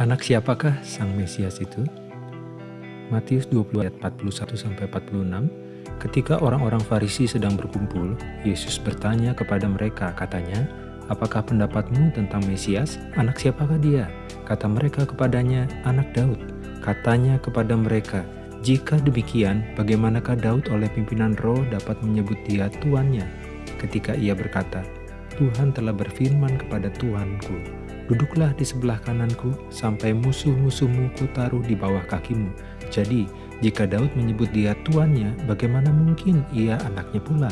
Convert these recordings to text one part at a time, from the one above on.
Anak siapakah Sang Mesias itu? Matius 20 ayat 41-46 Ketika orang-orang Farisi sedang berkumpul, Yesus bertanya kepada mereka, katanya, Apakah pendapatmu tentang Mesias? Anak siapakah dia? Kata mereka kepadanya, anak Daud. Katanya kepada mereka, jika demikian, bagaimanakah Daud oleh pimpinan roh dapat menyebut dia tuannya? Ketika ia berkata, Tuhan telah berfirman kepada Tuhanku, Duduklah di sebelah kananku, sampai musuh-musuhmu kutaruh di bawah kakimu. Jadi, jika Daud menyebut dia tuannya, bagaimana mungkin ia anaknya pula?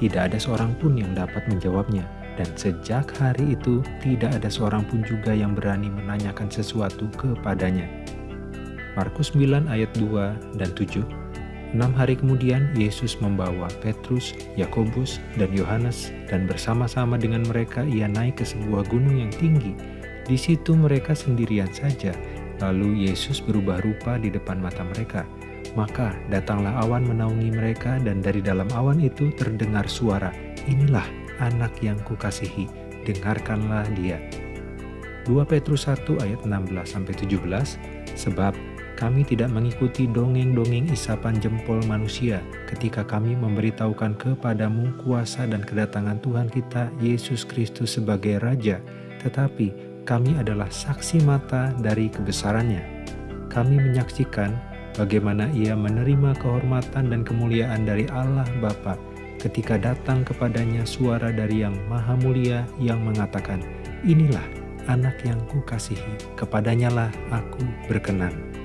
Tidak ada seorang pun yang dapat menjawabnya. Dan sejak hari itu, tidak ada seorang pun juga yang berani menanyakan sesuatu kepadanya. Markus 9 ayat 2 dan 7 Enam hari kemudian, Yesus membawa Petrus, Yakobus, dan Yohanes, dan bersama-sama dengan mereka ia naik ke sebuah gunung yang tinggi. Di situ mereka sendirian saja, lalu Yesus berubah rupa di depan mata mereka. Maka datanglah awan menaungi mereka, dan dari dalam awan itu terdengar suara, Inilah anak yang kukasihi, dengarkanlah dia. 2 Petrus 1 ayat 16-17 Sebab kami tidak mengikuti dongeng-dongeng isapan jempol manusia ketika kami memberitahukan kepadamu kuasa dan kedatangan Tuhan kita Yesus Kristus sebagai Raja, tetapi kami adalah saksi mata dari kebesarannya. Kami menyaksikan bagaimana ia menerima kehormatan dan kemuliaan dari Allah Bapa ketika datang kepadanya suara dari yang maha mulia yang mengatakan, Inilah anak yang kukasihi, kepadanyalah aku berkenan.